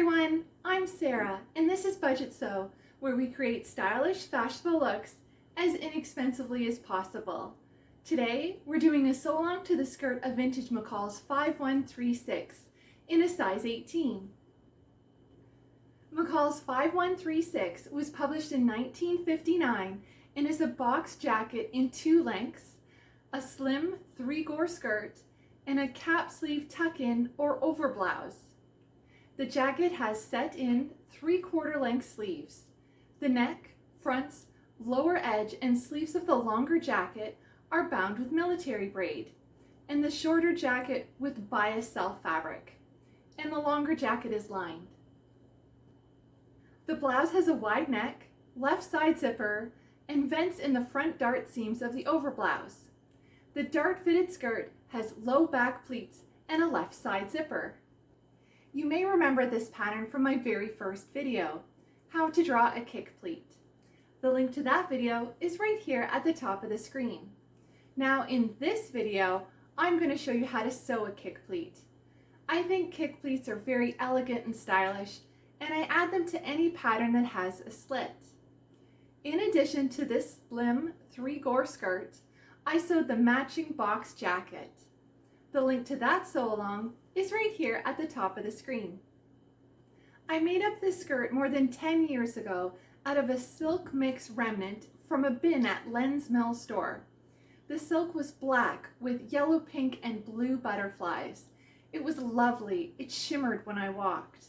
everyone, I'm Sarah and this is Budget Sew, where we create stylish, fashionable looks as inexpensively as possible. Today, we're doing a sew along to the skirt of Vintage McCall's 5136 in a size 18. McCall's 5136 was published in 1959 and is a box jacket in two lengths, a slim three-gore skirt, and a cap sleeve tuck-in or over blouse. The jacket has set in three-quarter length sleeves. The neck, fronts, lower edge, and sleeves of the longer jacket are bound with military braid, and the shorter jacket with bias self fabric, and the longer jacket is lined. The blouse has a wide neck, left side zipper, and vents in the front dart seams of the overblouse. The dart fitted skirt has low back pleats and a left side zipper. You may remember this pattern from my very first video, how to draw a kick pleat. The link to that video is right here at the top of the screen. Now in this video, I'm going to show you how to sew a kick pleat. I think kick pleats are very elegant and stylish, and I add them to any pattern that has a slit. In addition to this slim three-gore skirt, I sewed the matching box jacket. The link to that sew along is right here at the top of the screen. I made up this skirt more than 10 years ago out of a silk mix remnant from a bin at Len's Mill store. The silk was black with yellow, pink, and blue butterflies. It was lovely. It shimmered when I walked.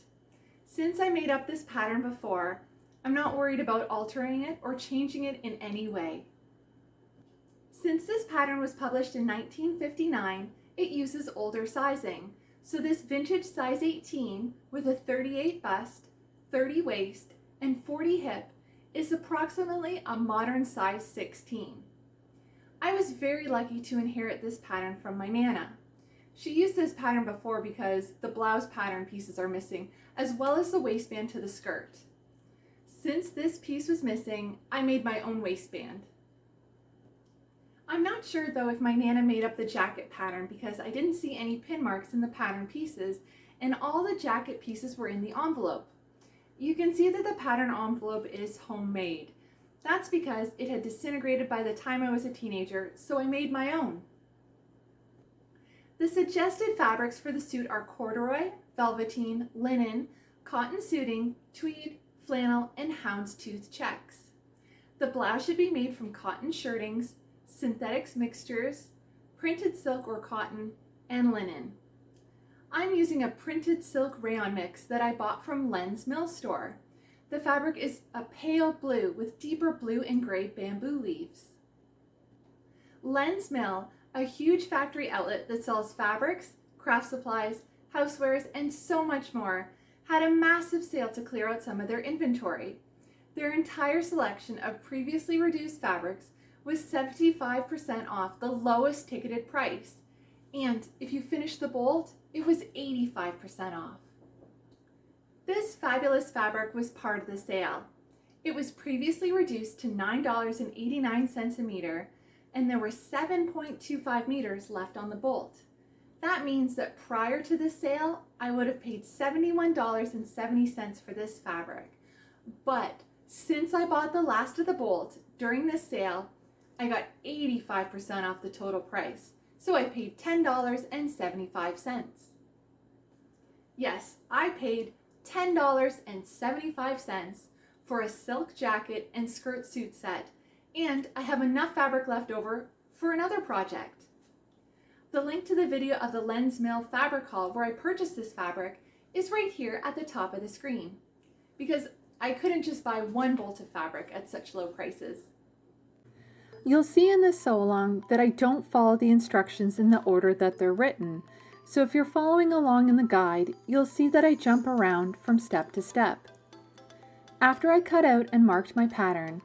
Since I made up this pattern before, I'm not worried about altering it or changing it in any way. Since this pattern was published in 1959, it uses older sizing. So this vintage size 18 with a 38 bust, 30 waist, and 40 hip is approximately a modern size 16. I was very lucky to inherit this pattern from my Nana. She used this pattern before because the blouse pattern pieces are missing, as well as the waistband to the skirt. Since this piece was missing, I made my own waistband. I'm not sure though if my Nana made up the jacket pattern because I didn't see any pin marks in the pattern pieces and all the jacket pieces were in the envelope. You can see that the pattern envelope is homemade. That's because it had disintegrated by the time I was a teenager, so I made my own. The suggested fabrics for the suit are corduroy, velveteen, linen, cotton suiting, tweed, flannel, and houndstooth checks. The blouse should be made from cotton shirtings, synthetics mixtures, printed silk or cotton, and linen. I'm using a printed silk rayon mix that I bought from Len's Mill store. The fabric is a pale blue with deeper blue and gray bamboo leaves. Len's Mill, a huge factory outlet that sells fabrics, craft supplies, housewares, and so much more, had a massive sale to clear out some of their inventory. Their entire selection of previously reduced fabrics was 75% off the lowest ticketed price. And if you finish the bolt, it was 85% off. This fabulous fabric was part of the sale. It was previously reduced to $9.89 a meter, and there were 7.25 meters left on the bolt. That means that prior to the sale, I would have paid $71.70 for this fabric. But since I bought the last of the bolt during this sale, I got 85% off the total price, so I paid $10.75. Yes, I paid $10.75 for a silk jacket and skirt suit set, and I have enough fabric left over for another project. The link to the video of the Len's Mill fabric haul where I purchased this fabric is right here at the top of the screen, because I couldn't just buy one bolt of fabric at such low prices. You'll see in this sew along that I don't follow the instructions in the order that they're written. So if you're following along in the guide, you'll see that I jump around from step to step. After I cut out and marked my pattern,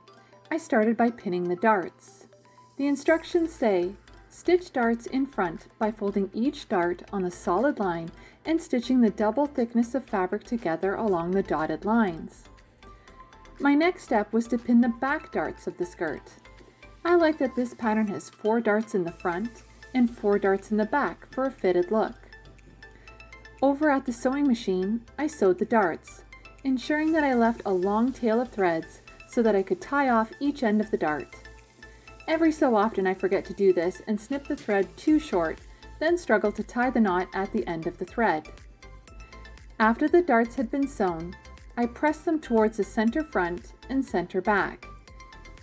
I started by pinning the darts. The instructions say, stitch darts in front by folding each dart on a solid line and stitching the double thickness of fabric together along the dotted lines. My next step was to pin the back darts of the skirt. I like that this pattern has four darts in the front and four darts in the back for a fitted look. Over at the sewing machine, I sewed the darts, ensuring that I left a long tail of threads so that I could tie off each end of the dart. Every so often I forget to do this and snip the thread too short, then struggle to tie the knot at the end of the thread. After the darts had been sewn, I pressed them towards the center front and center back.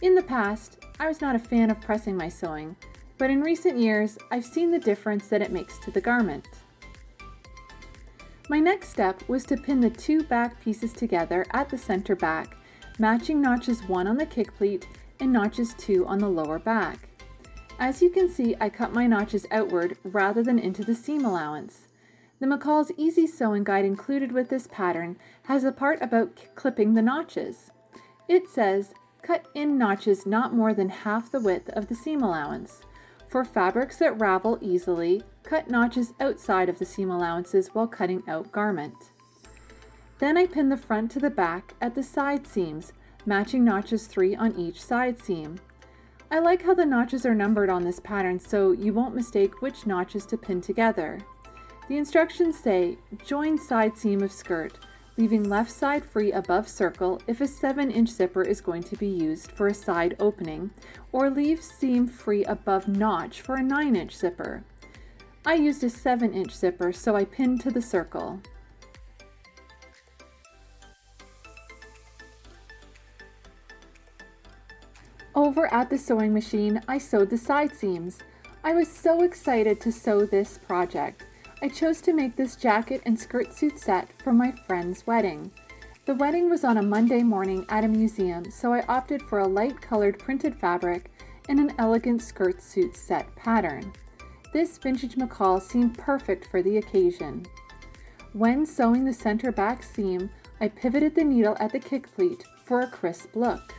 In the past, I was not a fan of pressing my sewing, but in recent years, I've seen the difference that it makes to the garment. My next step was to pin the two back pieces together at the center back, matching notches 1 on the kick pleat and notches 2 on the lower back. As you can see, I cut my notches outward rather than into the seam allowance. The McCall's Easy Sewing Guide included with this pattern has a part about clipping the notches. It says, cut in notches not more than half the width of the seam allowance. For fabrics that ravel easily, cut notches outside of the seam allowances while cutting out garment. Then I pin the front to the back at the side seams, matching notches 3 on each side seam. I like how the notches are numbered on this pattern so you won't mistake which notches to pin together. The instructions say, join side seam of skirt, leaving left side free above circle if a 7 inch zipper is going to be used for a side opening, or leave seam free above notch for a 9 inch zipper. I used a 7 inch zipper so I pinned to the circle. Over at the sewing machine, I sewed the side seams. I was so excited to sew this project. I chose to make this jacket and skirt suit set for my friend's wedding. The wedding was on a Monday morning at a museum, so I opted for a light colored printed fabric and an elegant skirt suit set pattern. This vintage McCall seemed perfect for the occasion. When sewing the center back seam, I pivoted the needle at the kick pleat for a crisp look.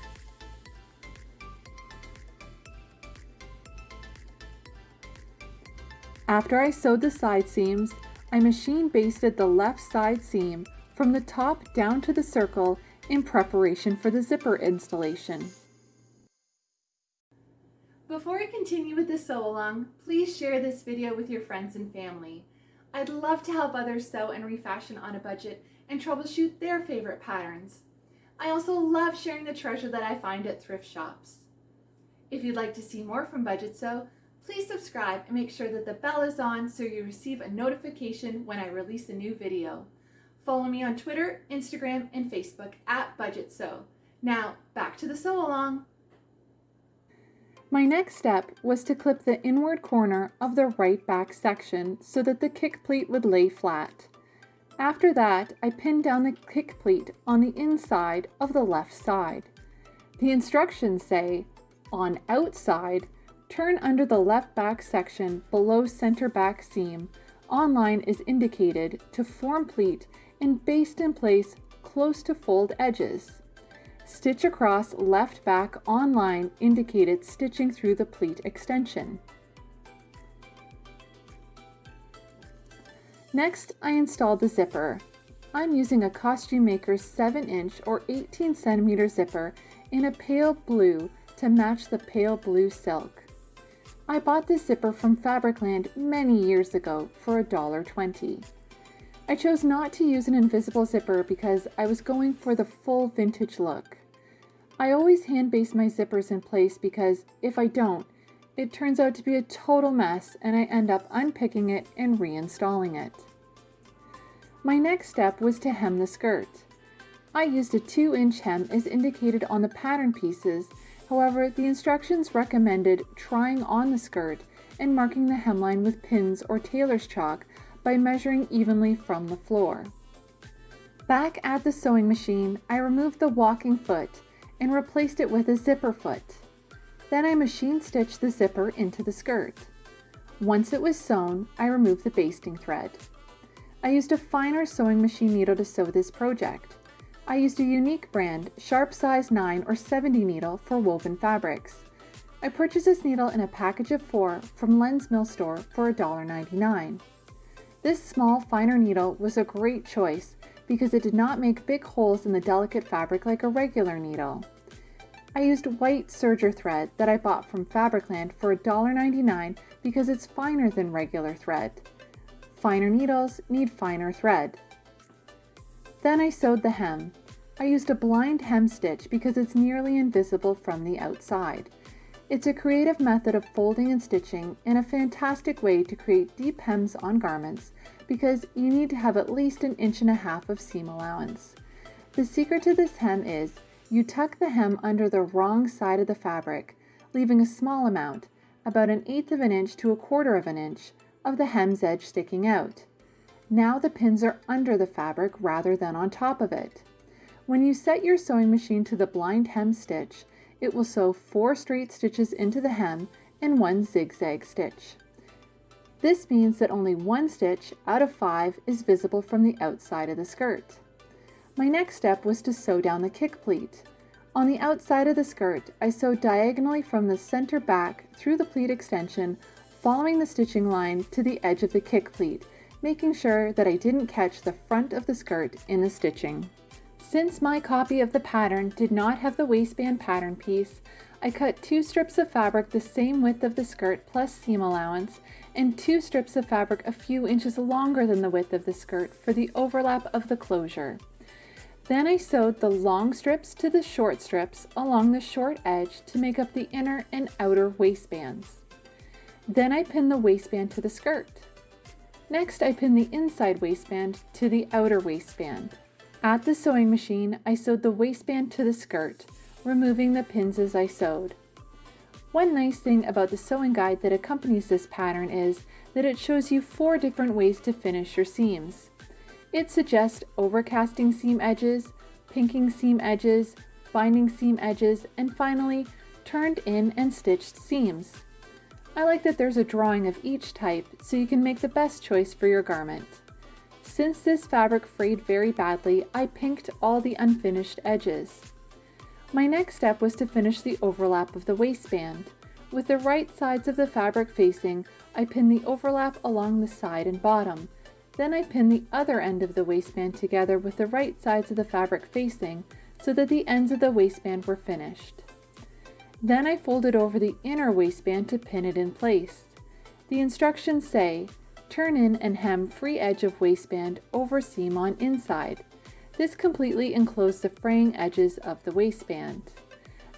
After I sewed the side seams, I machine basted the left side seam from the top down to the circle in preparation for the zipper installation. Before I continue with the sew along, please share this video with your friends and family. I'd love to help others sew and refashion on a budget and troubleshoot their favorite patterns. I also love sharing the treasure that I find at thrift shops. If you'd like to see more from Budget Sew, Please subscribe and make sure that the bell is on so you receive a notification when I release a new video. Follow me on Twitter, Instagram, and Facebook at Budget Sew. Now, back to the sew along. My next step was to clip the inward corner of the right back section so that the kick pleat would lay flat. After that, I pinned down the kick pleat on the inside of the left side. The instructions say, on outside, Turn under the left back section below center back seam. Online is indicated to form pleat and baste in place close to fold edges. Stitch across left back online indicated stitching through the pleat extension. Next, I install the zipper. I'm using a Costume Maker's 7 inch or 18 centimeter zipper in a pale blue to match the pale blue silk. I bought this zipper from Fabricland many years ago for $1.20. I chose not to use an invisible zipper because I was going for the full vintage look. I always hand baste my zippers in place because if I don't, it turns out to be a total mess and I end up unpicking it and reinstalling it. My next step was to hem the skirt. I used a 2 inch hem as indicated on the pattern pieces However, the instructions recommended trying on the skirt and marking the hemline with pins or tailor's chalk by measuring evenly from the floor. Back at the sewing machine, I removed the walking foot and replaced it with a zipper foot. Then I machine stitched the zipper into the skirt. Once it was sewn, I removed the basting thread. I used a finer sewing machine needle to sew this project. I used a unique brand, sharp size 9 or 70 needle for woven fabrics. I purchased this needle in a package of four from Len's Mill Store for $1.99. This small, finer needle was a great choice because it did not make big holes in the delicate fabric like a regular needle. I used white serger thread that I bought from Fabricland for $1.99 because it's finer than regular thread. finer needles need finer thread. Then I sewed the hem. I used a blind hem stitch because it's nearly invisible from the outside. It's a creative method of folding and stitching and a fantastic way to create deep hems on garments because you need to have at least an inch and a half of seam allowance. The secret to this hem is you tuck the hem under the wrong side of the fabric, leaving a small amount, about an eighth of an inch to a quarter of an inch, of the hem's edge sticking out. Now the pins are under the fabric rather than on top of it. When you set your sewing machine to the blind hem stitch, it will sew four straight stitches into the hem and one zigzag stitch. This means that only one stitch out of five is visible from the outside of the skirt. My next step was to sew down the kick pleat. On the outside of the skirt, I sewed diagonally from the center back through the pleat extension, following the stitching line to the edge of the kick pleat, making sure that I didn't catch the front of the skirt in the stitching. Since my copy of the pattern did not have the waistband pattern piece, I cut two strips of fabric the same width of the skirt plus seam allowance and two strips of fabric a few inches longer than the width of the skirt for the overlap of the closure. Then I sewed the long strips to the short strips along the short edge to make up the inner and outer waistbands. Then I pinned the waistband to the skirt. Next I pinned the inside waistband to the outer waistband. At the sewing machine, I sewed the waistband to the skirt, removing the pins as I sewed. One nice thing about the sewing guide that accompanies this pattern is that it shows you four different ways to finish your seams. It suggests overcasting seam edges, pinking seam edges, binding seam edges, and finally, turned in and stitched seams. I like that there's a drawing of each type so you can make the best choice for your garment. Since this fabric frayed very badly, I pinked all the unfinished edges. My next step was to finish the overlap of the waistband. With the right sides of the fabric facing, I pinned the overlap along the side and bottom. Then I pinned the other end of the waistband together with the right sides of the fabric facing so that the ends of the waistband were finished. Then I folded over the inner waistband to pin it in place. The instructions say, Turn in and hem free edge of waistband over seam on inside. This completely enclosed the fraying edges of the waistband.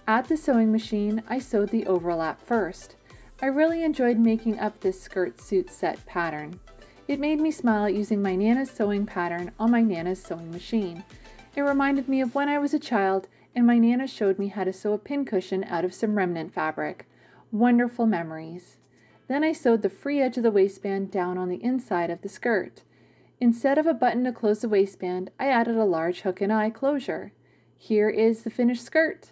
At the sewing machine, I sewed the overlap first. I really enjoyed making up this skirt suit set pattern. It made me smile using my Nana's sewing pattern on my Nana's sewing machine. It reminded me of when I was a child and my Nana showed me how to sew a pincushion out of some remnant fabric. Wonderful memories. Then I sewed the free edge of the waistband down on the inside of the skirt. Instead of a button to close the waistband, I added a large hook and eye closure. Here is the finished skirt.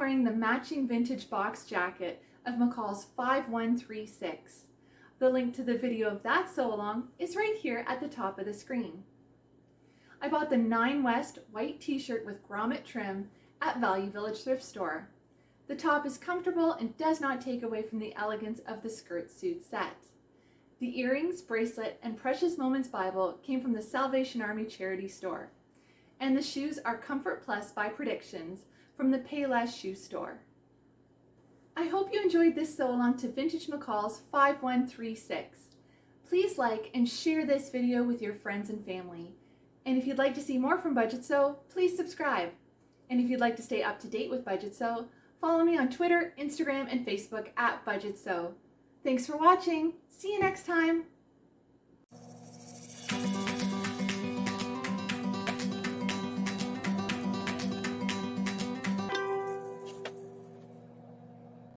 Wearing the matching vintage box jacket of McCall's 5136. The link to the video of that sew along is right here at the top of the screen. I bought the 9 West white t-shirt with grommet trim at Value Village Thrift Store. The top is comfortable and does not take away from the elegance of the skirt suit set. The earrings, bracelet, and Precious Moments Bible came from the Salvation Army charity store and the shoes are Comfort Plus by Predictions from the Payless Shoe Store. I hope you enjoyed this sew along to Vintage McCall's 5136. Please like and share this video with your friends and family. And if you'd like to see more from Budget Sew, please subscribe. And if you'd like to stay up to date with Budget Sew, follow me on Twitter, Instagram, and Facebook at Budget Sew. Thanks for watching. See you next time.